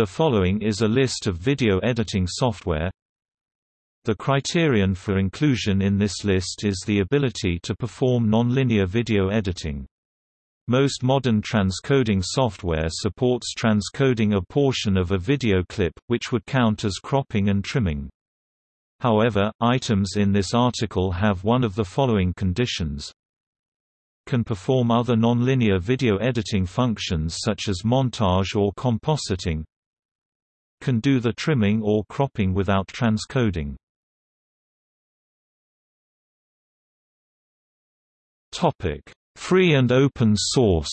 The following is a list of video editing software. The criterion for inclusion in this list is the ability to perform nonlinear video editing. Most modern transcoding software supports transcoding a portion of a video clip, which would count as cropping and trimming. However, items in this article have one of the following conditions. Can perform other nonlinear video editing functions such as montage or compositing. Can do the trimming or cropping without transcoding. Topic: Free and open source.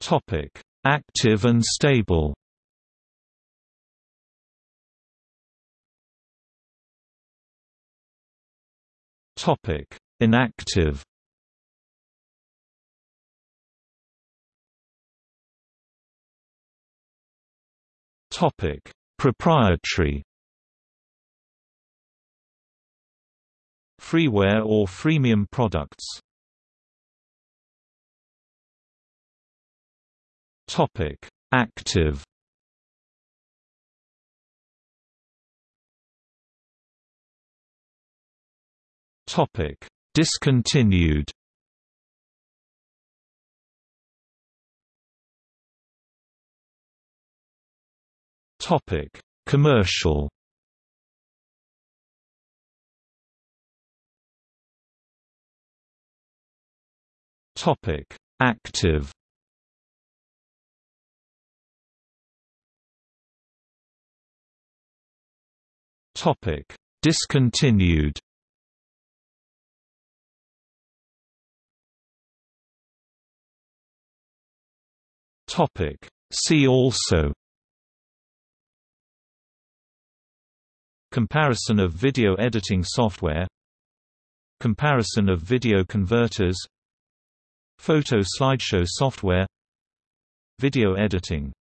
Topic: Active and stable. Topic: Inactive. Topic: Proprietary. Freeware or freemium products. Topic: Active. Topic: Discontinued. Topic: Commercial. Topic: Active. Topic: Discontinued. Topic: See also Comparison of video editing software Comparison of video converters Photo slideshow software Video editing